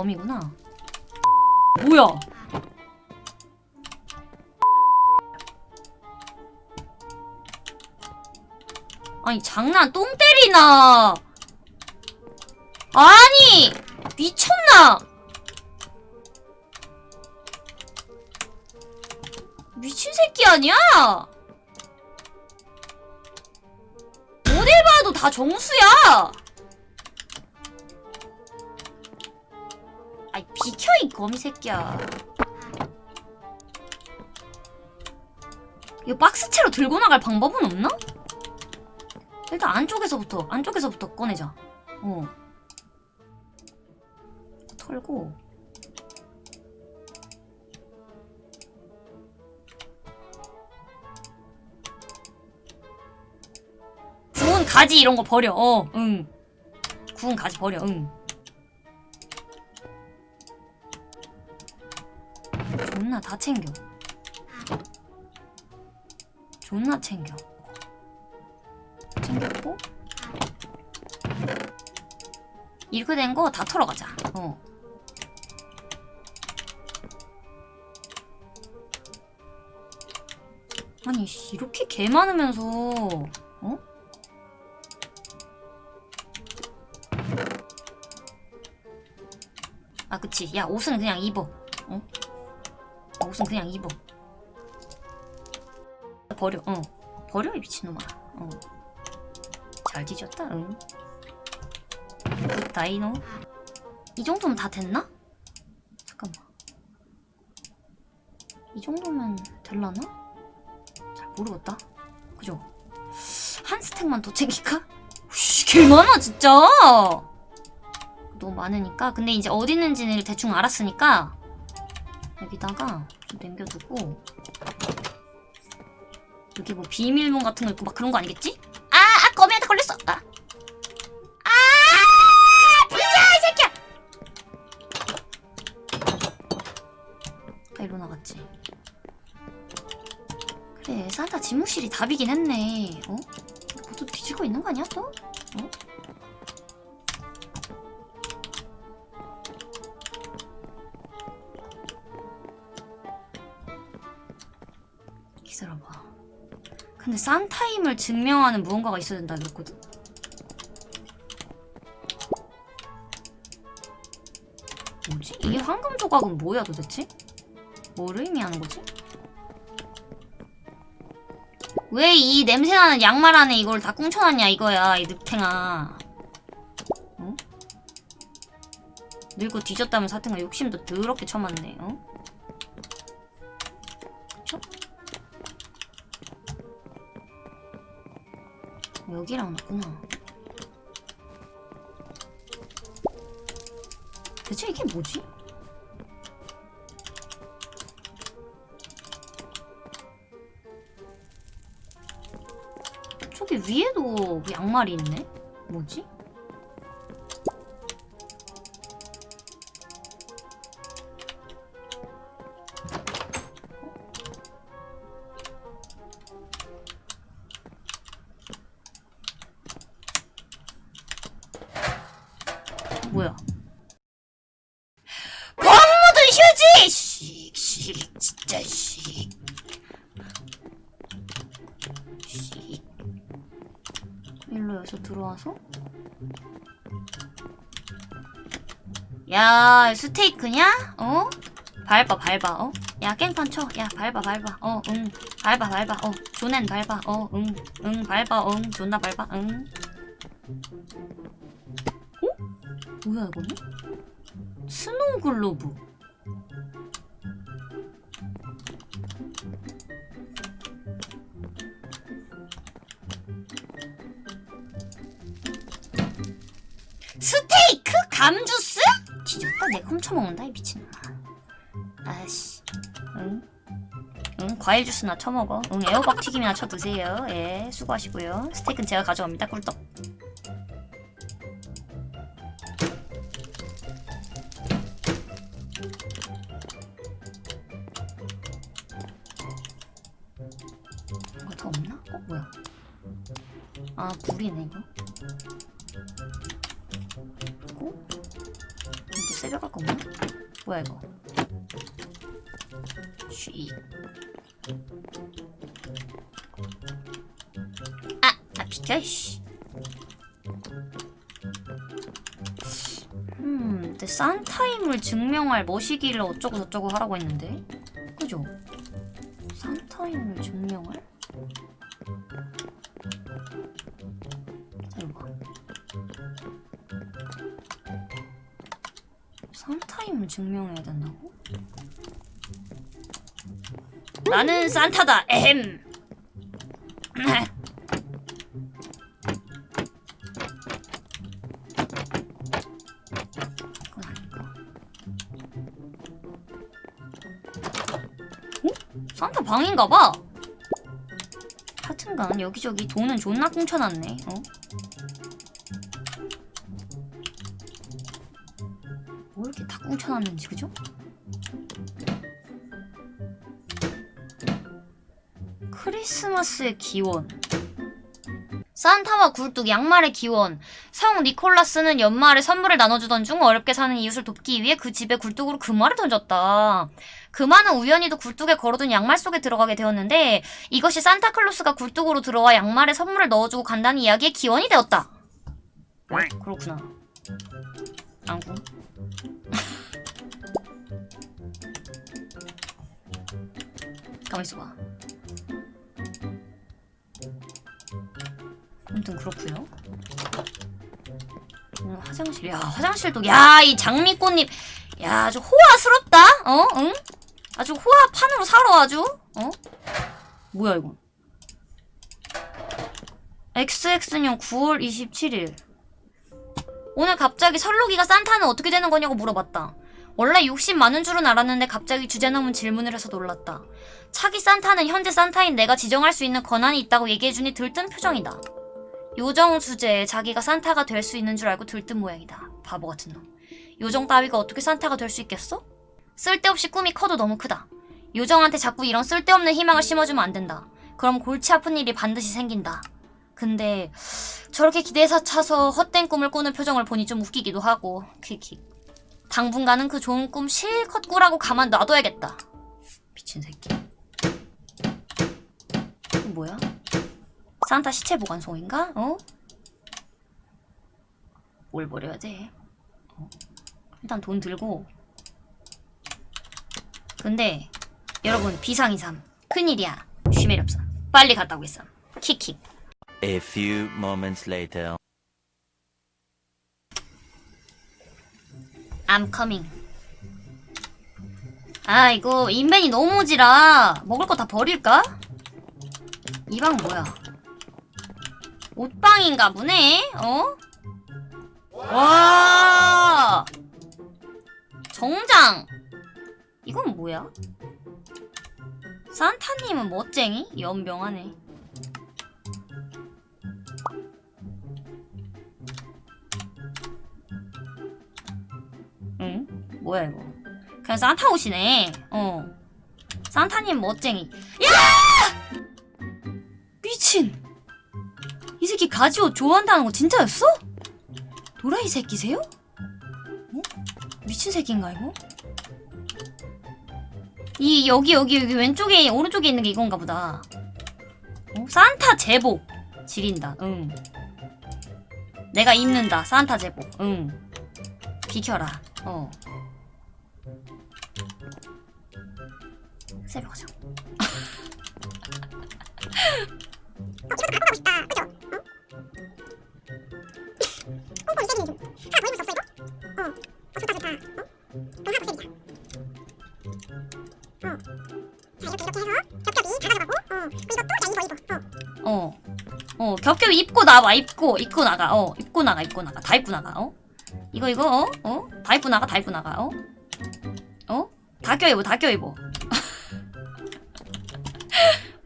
아 거미구나. 뭐야? 아니 장난 똥 때리나? 아니 미쳤나? 미친 새끼 아니야? 어딜 봐도 다 정수야 비켜 이 거미 새끼야. 이거 박스채로 들고 나갈 방법은 없나? 일단 안쪽에서부터 안쪽에서부터 꺼내자. 어. 털고. 구운 가지 이런 거 버려. 어 응. 구운 가지 버려. 응 존나 다 챙겨. 존나 챙겨. 챙겼고. 이렇게 된 거 다 털어가자. 어. 아니 씨, 이렇게 개 많으면서 어? 아 그치. 야 옷은 그냥 입어. 어? 옷은 그냥 입어. 버려 어. 버려 이 미친놈아. 어 잘 뒤졌다. 응. 굿다이노. 이 정도면 다 됐나? 잠깐만. 이 정도면 될라나? 잘 모르겠다. 그죠? 한 스택만 더 챙길까? 씨, 개 많아 진짜. 너무 많으니까. 근데 이제 어디 있는지는 대충 알았으니까 여기다가 좀 남겨두고 여기 뭐 비밀문 같은 거 있고 막 그런 거 아니겠지? 아! 아! 거미한테 걸렸어! 아! 아! 비켜! 이 새끼야! 아, 일로 나갔지. 그래, 산타 집무실이 답이긴 했네. 어? 뭐또 뒤지고 있는 거 아니야, 또? 근데 산타임을 증명하는 무언가가 있어야 된다 그랬거든? 뭐지? 이 황금 조각은 뭐야 도대체? 뭐를 의미하는 거지? 왜 이 냄새나는 양말 안에 이걸 다 꽁쳐놨냐 이거야 이 늑탱아 어? 늙고 뒤졌다면 사탱아 욕심도 더럽게 쳐맞네 어? 여기랑 맞구나. 대체 이게 뭐지? 저기 위에도 양말이 있네? 뭐지? 들어와서? 야 스테이크냐? 어? 밟아 밟아 어? 야 깽판 쳐. 야 밟아 밟아 어 응. 밟아 밟아 어. 존나 밟아 어 응. 응 밟아 응. 존나 밟아 응. 뭐야 이거는? snow globe 스테이크? 감주스? 뒤졌다 내가 훔쳐먹는다 이 미친놈아 아씨 응? 응 과일 주스나 쳐먹어 응 애호박 튀김이나 쳐드세요 예 수고하시고요 스테이크는 제가 가져갑니다 꿀떡 이거 더 없나? 어 뭐야? 아 불이네 이거. 뭐야 이거? 쉬. 아, 아 비켜 씨. 음, 근데 산타임을 증명할 머시기를 어쩌고 저쩌고 하라고 했는데, 그죠? 산타임을 증명할? 증명해야 된다고? 나는 산타다. 에헴. 어? 산타 방인가 봐. 하여튼간 여기저기 돈은 존나 꽁쳐놨네. 어? 꽁쳐놨는지 그죠? 크리스마스의 기원 산타와 굴뚝 양말의 기원 성 니콜라스는 연말에 선물을 나눠주던 중 어렵게 사는 이웃을 돕기 위해 그 집에 굴뚝으로 금화를 던졌다. 금화는 우연히도 굴뚝에 걸어둔 양말 속에 들어가게 되었는데 이것이 산타클로스가 굴뚝으로 들어와 양말에 선물을 넣어주고 간다는 이야기의 기원이 되었다. 네, 그렇구나. 안구. 가만 있어봐. 아무튼 그렇고요. 음, 화장실, 야 화장실도, 야 이 장미꽃잎, 야 아주 호화스럽다. 어, 응? 아주 호화판으로 살아 아주. 어? 뭐야 이건? XX년 9월 27일. 오늘 갑자기 설록이가 산타는 어떻게 되는 거냐고 물어봤다. 원래 욕심 많은 줄은 알았는데 갑자기 주제 넘은 질문을 해서 놀랐다. 차기 산타는 현재 산타인 내가 지정할 수 있는 권한이 있다고 얘기해주니 들뜬 표정이다. 요정 주제에 자기가 산타가 될 수 있는 줄 알고 들뜬 모양이다. 바보 같은 놈. 요정 따위가 어떻게 산타가 될 수 있겠어? 쓸데없이 꿈이 커도 너무 크다. 요정한테 자꾸 이런 쓸데없는 희망을 심어주면 안 된다. 그럼 골치 아픈 일이 반드시 생긴다. 근데 저렇게 기대서 차서 헛된 꿈을 꾸는 표정을 보니 좀 웃기기도 하고 킥킥. 당분간은 그 좋은 꿈 실컷 꾸라고 가만 놔둬야겠다. 미친 새끼. 뭐야? 산타 시체 보관소인가? 어? 뭘 버려야 돼? 어? 일단 돈 들고. 근데 여러분 비상이삼 큰일이야. 쉬멜 없어. 빨리 갔다 오겠어. 킥킥. A few moments later. I'm coming. 아 이거 인벤이 너무 오지라 먹을 거 다 버릴까? 이 방 뭐야? 옷방인가 보네? 어? 와 정장 이건 뭐야? 산타님은 멋쟁이? 연병하네 뭐야 이거. 그냥 산타 옷이네. 어. 산타님 멋쟁이. 야! 미친! 이 새끼 가지옷 좋아한다는 거 진짜였어? 도라이 새끼세요? 어? 미친 새끼인가 이거? 이 여기 여기 여기 왼쪽에 오른쪽에 있는 게 이건가 보다. 어? 산타 제복. 지린다. 응. 내가 입는다. 산타 제복. 응. 비켜라. 어 새벽 가자 어. 어, 겹겹이 입고 나와, 입고, 입고 나가, 어, 입고 나가, 입고 나가, 다 입고 나가, 어? 이거, 이거, 어? 어? 다 입고 나가, 다 입고 나가, 어? 어? 다 껴입어, 다 껴입어.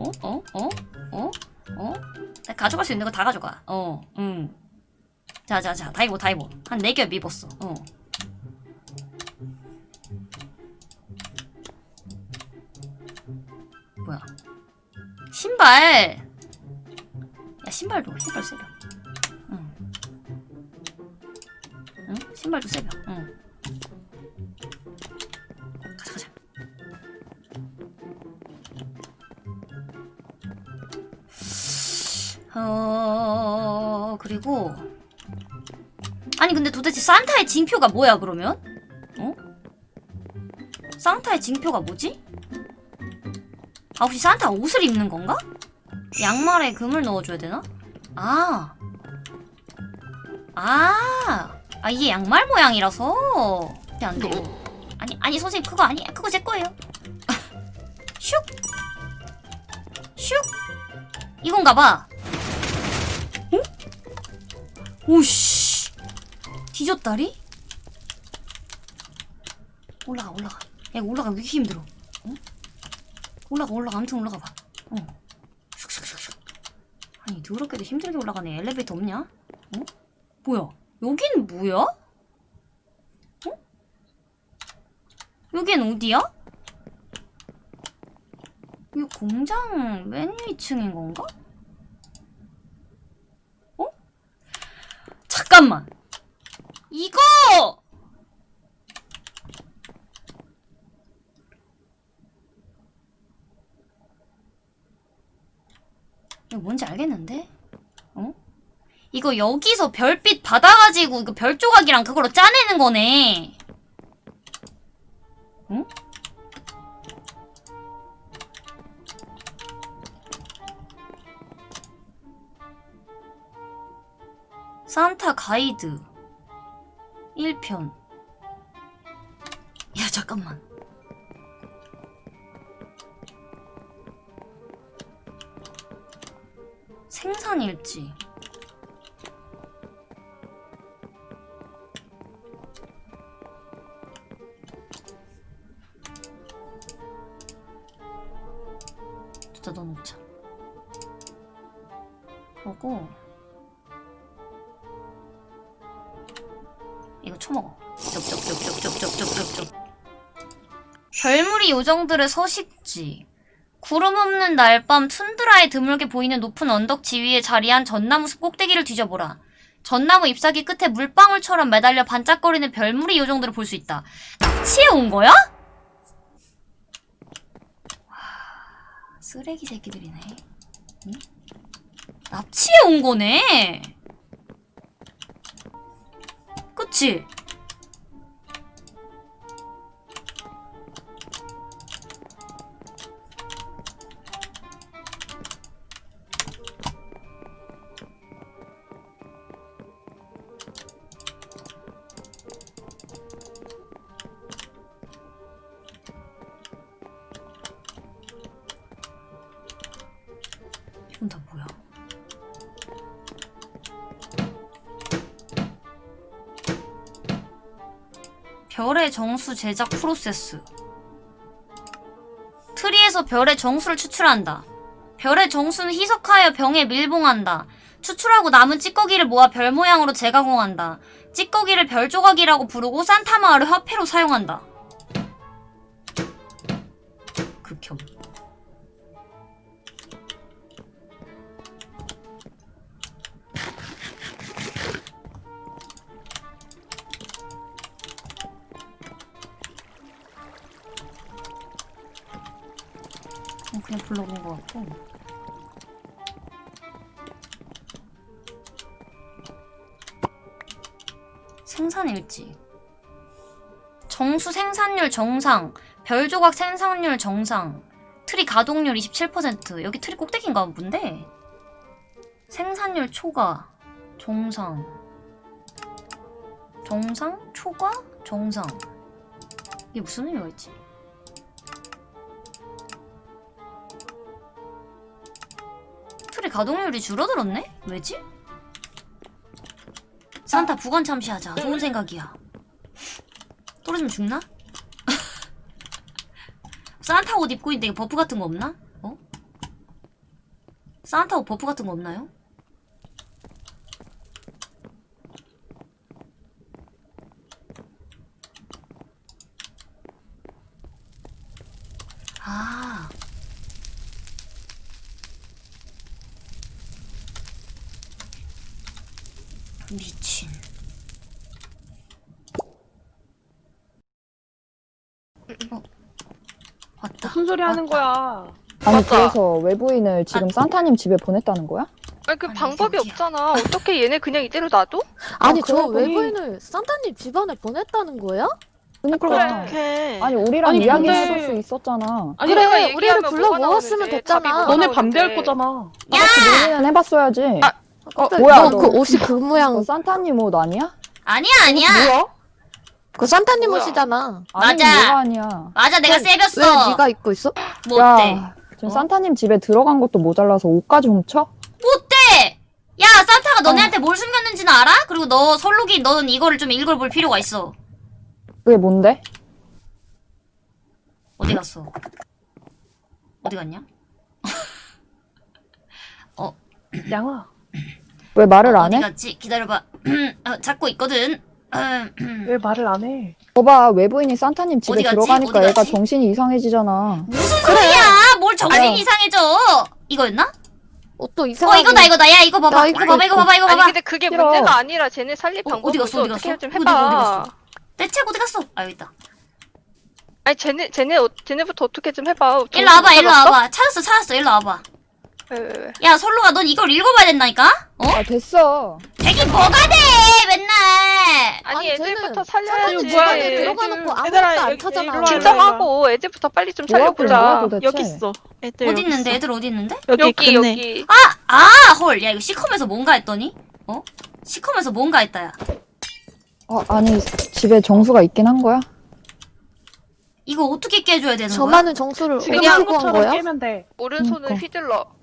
어? 어? 어? 어? 어? 나 가져갈 수 있는 거 다 가져가. 어, 응. 자, 자, 자, 다 입어, 다 입어. 한네겹 입었어, 어. 뭐야? 신발! 야, 신발도, 신발 세려. 응. 응? 신발도 세려. 응. 어 그리고 아니 근데 도대체 산타의 징표가 뭐야 그러면? 어? 산타의 징표가 뭐지? 아 혹시 산타 옷을 입는 건가? 양말에 금을 넣어줘야 되나? 아. 아. 아 이게 양말 모양이라서 안 돼요. 아니 아니 선생님 그거 아니 그거 제 거예요. 슉. 슉. 이건가 봐. 오씨. 뒤졌다리? 올라가 올라가. 야 올라가 왜 이렇게 힘들어? 어? 올라가 올라가 아무튼 올라가 봐. 어. 슉슉슉슉. 아니 더럽게도 힘들게 올라가네. 엘리베이터 없냐? 어? 뭐야? 여긴 뭐야? 어? 여긴 어디야? 이 공장 맨 위층인 건가? 어? 잠깐만. 이거! 이거 뭔지 알겠는데? 어? 이거 여기서 별빛 받아가지고 그별 조각이랑 그걸로 짜내는 거네. 응? 산타 가이드. 1편. 야 잠깐만. 생산일지 이거 쳐먹어 쩝쩝쩝쩝쩝쩝쩝쩝 별무리 요정들의 서식지 구름 없는 날 밤 툰드라에 드물게 보이는 높은 언덕 지위에 자리한 전나무 숲 꼭대기를 뒤져보라. 전나무 잎사귀 끝에 물방울처럼 매달려 반짝거리는 별무리 요정들을 볼 수 있다. 납치해 온 거야? 와, 쓰레기 새끼들이네. 응? 납치해 온 거네. 그치? 정수 제작 프로세스. 트리에서 별의 정수를 추출한다. 별의 정수는 희석하여 병에 밀봉한다. 추출하고 남은 찌꺼기를 모아 별 모양으로 재가공한다. 찌꺼기를 별 조각이라고 부르고 산타 마을의 화폐로 사용한다. 어, 그냥 불러본 것 같고. 생산일지. 정수 생산률 정상. 별 조각 생산률 정상. 트리 가동률 27%. 여기 트리 꼭대기인가 본데? 생산률 초과. 정상. 정상? 초과? 정상. 이게 무슨 의미가 있지? 가동률이 줄어들었네? 왜지? 산타 부관 참시하자. 좋은 생각이야. 떨어지면 죽나? 산타 옷 입고 있는데 buff 같은 거 없나? 어? 산타 옷 buff 같은 거 없나요? 미친. 어, 왔다. 무슨 소리 하는 왔다. 거야? 아니 맞다. 그래서 외부인을 지금 아. 산타님 집에 보냈다는 거야? 아니 그 아니, 방법이 어디야? 없잖아. 어떻게 얘네 그냥 이대로 놔둬? 아니 아, 저 그러더니- 외부인을 산타님 집안에 보냈다는 거야? 그러니까 그래. 아니 우리랑 아니, 이야기해줄 근데- 수 있었잖아. 아니, 내가 그래 얘기하면 우리를 불러 뭐가 모았으면 나오는데, 됐잖아. 뭐가 너네 나오는데. 반대할 거잖아. 다 같이 논의는 해봤어야지. 아, 어, 뭐야, 너 너. 그 옷이 그 모양 너 산타님 옷 아니야? 아니야 아니야. 뭐야? 그 산타님 뭐야? 옷이잖아. 아니 맞아. 뭐가 아니야. 맞아 내가 왜 세볐어. 네가 입고 있어? 뭐 어때? 야, 지금 어? 산타님 집에 들어간 것도 모자라서 옷까지 훔쳐? 어때? 야 산타가 너네한테 뭘 숨겼는지는 알아? 그리고 너 설록이 넌 이거를 좀 읽어볼 필요가 있어. 그게 뭔데? 어디 갔어? 어디 갔냐? 양아. 왜 말을 안 어디 해? 갔지? 기다려봐. 어, 찾고 있거든. 음, 왜 말을 안 해? 거봐 외부인이 산타님 집에 어디 갔지? 들어가니까 어디 얘가 갔지? 정신이 이상해지잖아. 무슨 소리야? 뭘 정신 어. 이상해져? 이거였나? 옷도 어 이상하게. 이거다 이거다. 야 이거 봐봐. 나 이거 이거 봐봐 이거. 봐봐 이거 아니 봐봐. 근데 그게 싫어. 문제가 아니라 쟤네 살릴 어, 방법이 어디 갔어. 어디 어떻게 갔어? 좀 어디 갔어, 어디 해봐. 갔어? 내 책 어디 갔어? 아 여기 있다. 아니 쟤네 쟤네 어- 쟤네부터 어떻게 좀 해봐. 일로 와봐 일로 와봐. 찾았어 찾았어 일로 와봐. 야 설로가 넌 이걸 읽어봐야 된다니까? 어? 아 됐어. 되긴 뭐가 돼 맨날. 아니, 아니, 애들부터 살려야지. 뭐야, 집안에 얘. 들어가 놓고 아무것도 안 와. 진정하고 애들부터 빨리 좀 살려보자. 여기 있어. 애들 어디 있는데. 애들 어디 있는데? 여기, 여기. 여기. 아 헐. 야 이거 시컴에서 뭔가 했더니? 어? 시컴에서 뭔가 했다 야. 어, 아니 집에 정수가 있긴 한 거야? 이거 어떻게 깨줘야 되는 거야? 저만은 정수를 지금 어디서 한 거야? 깨면 돼. 오른손을 그러니까. 휘둘러.